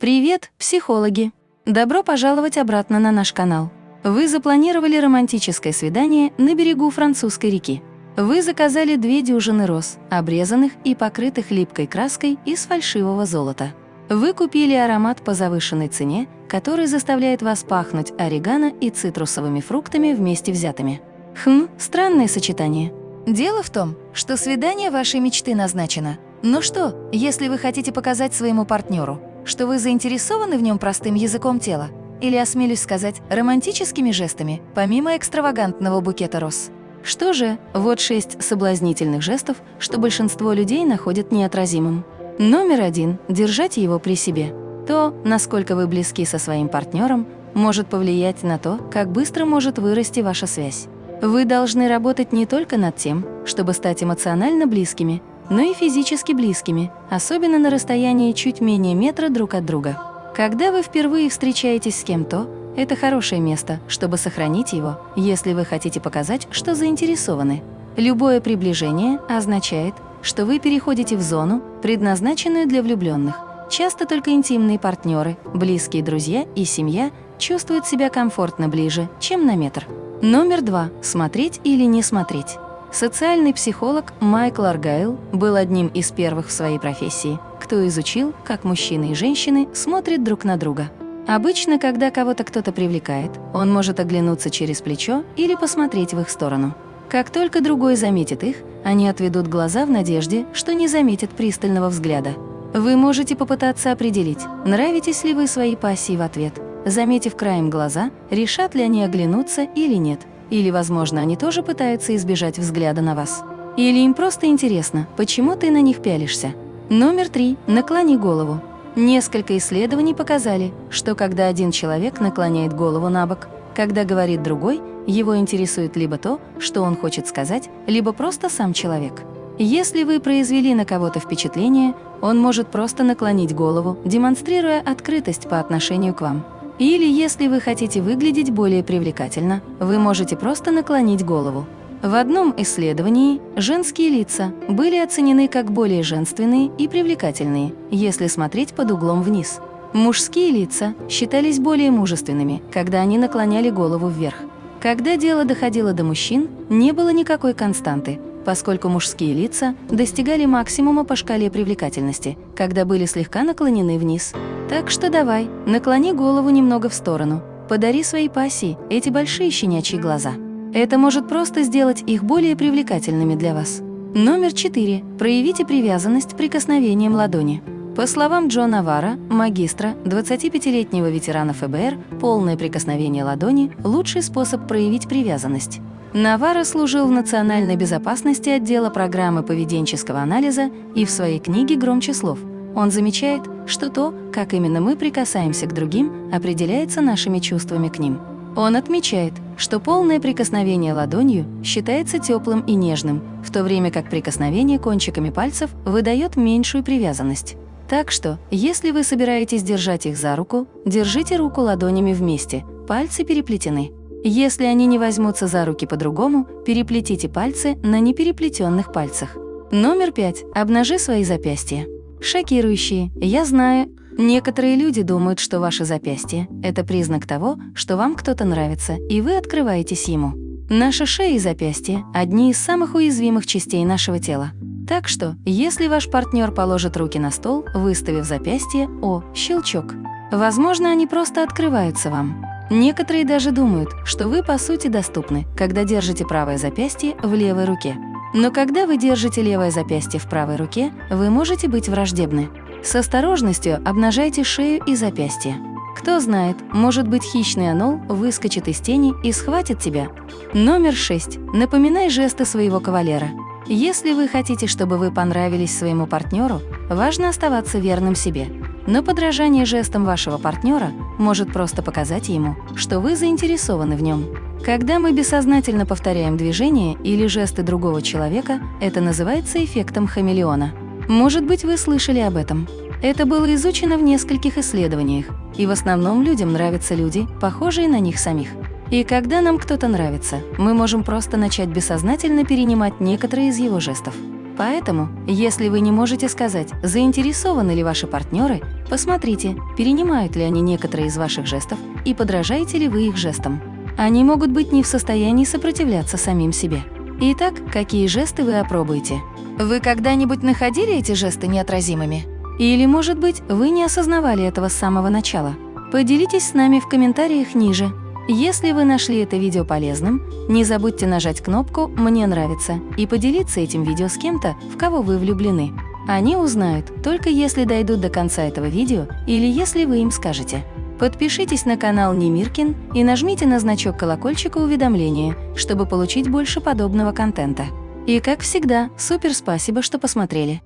Привет, психологи! Добро пожаловать обратно на наш канал. Вы запланировали романтическое свидание на берегу французской реки. Вы заказали две дюжины роз, обрезанных и покрытых липкой краской из фальшивого золота. Вы купили аромат по завышенной цене, который заставляет вас пахнуть орегано и цитрусовыми фруктами вместе взятыми. Хм, странное сочетание. Дело в том, что свидание вашей мечты назначено. Ну что, если вы хотите показать своему партнеру, что вы заинтересованы в нем простым языком тела, или, осмелюсь сказать, романтическими жестами, помимо экстравагантного букета роз. Что же, вот шесть соблазнительных жестов, что большинство людей находят неотразимым. Номер один – держать его при себе. То, насколько вы близки со своим партнером, может повлиять на то, как быстро может вырасти ваша связь. Вы должны работать не только над тем, чтобы стать эмоционально близкими, но и физически близкими, особенно на расстоянии чуть менее метра друг от друга. Когда вы впервые встречаетесь с кем-то, это хорошее место, чтобы сохранить его, если вы хотите показать, что заинтересованы. Любое приближение означает, что вы переходите в зону, предназначенную для влюбленных. Часто только интимные партнеры, близкие друзья и семья чувствуют себя комфортно ближе, чем на метр. Номер два. Смотреть или не смотреть. Социальный психолог Майкл Аргайл был одним из первых в своей профессии, кто изучил, как мужчины и женщины смотрят друг на друга. Обычно, когда кого-то кто-то привлекает, он может оглянуться через плечо или посмотреть в их сторону. Как только другой заметит их, они отведут глаза в надежде, что не заметят пристального взгляда. Вы можете попытаться определить, нравитесь ли вы своей пассии в ответ. Заметив краем глаза, решат ли они оглянуться или нет. Или, возможно, они тоже пытаются избежать взгляда на вас. Или им просто интересно, почему ты на них пялишься. Номер три. Наклони голову. Несколько исследований показали, что когда один человек наклоняет голову на бок, когда говорит другой, его интересует либо то, что он хочет сказать, либо просто сам человек. Если вы произвели на кого-то впечатление, он может просто наклонить голову, демонстрируя открытость по отношению к вам. Или если вы хотите выглядеть более привлекательно, вы можете просто наклонить голову. В одном исследовании женские лица были оценены как более женственные и привлекательные, если смотреть под углом вниз. Мужские лица считались более мужественными, когда они наклоняли голову вверх. Когда дело доходило до мужчин, не было никакой константы, поскольку мужские лица достигали максимума по шкале привлекательности, когда были слегка наклонены вниз. Так что давай, наклони голову немного в сторону, подари своей пассии эти большие щенячьи глаза. Это может просто сделать их более привлекательными для вас. Номер 4. Проявите привязанность прикосновением ладони. По словам Джона Вара, магистра, 25-летнего ветерана ФБР, полное прикосновение ладони – лучший способ проявить привязанность. Навара служил в национальной безопасности отдела программы поведенческого анализа и в своей книге «Громче слов». Он замечает, что то, как именно мы прикасаемся к другим, определяется нашими чувствами к ним. Он отмечает, что полное прикосновение ладонью считается теплым и нежным, в то время как прикосновение кончиками пальцев выдает меньшую привязанность. Так что, если вы собираетесь держать их за руку, держите руку ладонями вместе, пальцы переплетены. Если они не возьмутся за руки по-другому, переплетите пальцы на непереплетенных пальцах. Номер пять. Обнажи свои запястья. Шокирующие, я знаю, Некоторые люди думают, что ваше запястье – это признак того, что вам кто-то нравится, и вы открываетесь ему. Наша шея и запястье – одни из самых уязвимых частей нашего тела. Так что, если ваш партнер положит руки на стол, выставив запястье, о, щелчок, возможно, они просто открываются вам. Некоторые даже думают, что вы по сути доступны, когда держите правое запястье в левой руке. Но когда вы держите левое запястье в правой руке, вы можете быть враждебны. С осторожностью обнажайте шею и запястье. Кто знает, может быть хищный анол выскочит из тени и схватит тебя. Номер 6. Напоминай жесты своего кавалера. Если вы хотите, чтобы вы понравились своему партнеру, важно оставаться верным себе. Но подражание жестам вашего партнера может просто показать ему, что вы заинтересованы в нем. Когда мы бессознательно повторяем движения или жесты другого человека, это называется эффектом хамелеона. Может быть, вы слышали об этом. Это было изучено в нескольких исследованиях, и в основном людям нравятся люди, похожие на них самих. И когда нам кто-то нравится, мы можем просто начать бессознательно перенимать некоторые из его жестов. Поэтому, если вы не можете сказать, заинтересованы ли ваши партнеры, посмотрите, перенимают ли они некоторые из ваших жестов и подражаете ли вы их жестам. Они могут быть не в состоянии сопротивляться самим себе. Итак, какие жесты вы опробуете? Вы когда-нибудь находили эти жесты неотразимыми? Или, может быть, вы не осознавали этого с самого начала? Поделитесь с нами в комментариях ниже. Если вы нашли это видео полезным, не забудьте нажать кнопку «Мне нравится» и поделиться этим видео с кем-то, в кого вы влюблены. Они узнают, только если дойдут до конца этого видео или если вы им скажете. Подпишитесь на канал Немиркин и нажмите на значок колокольчика уведомления, чтобы получить больше подобного контента. И как всегда, супер спасибо, что посмотрели.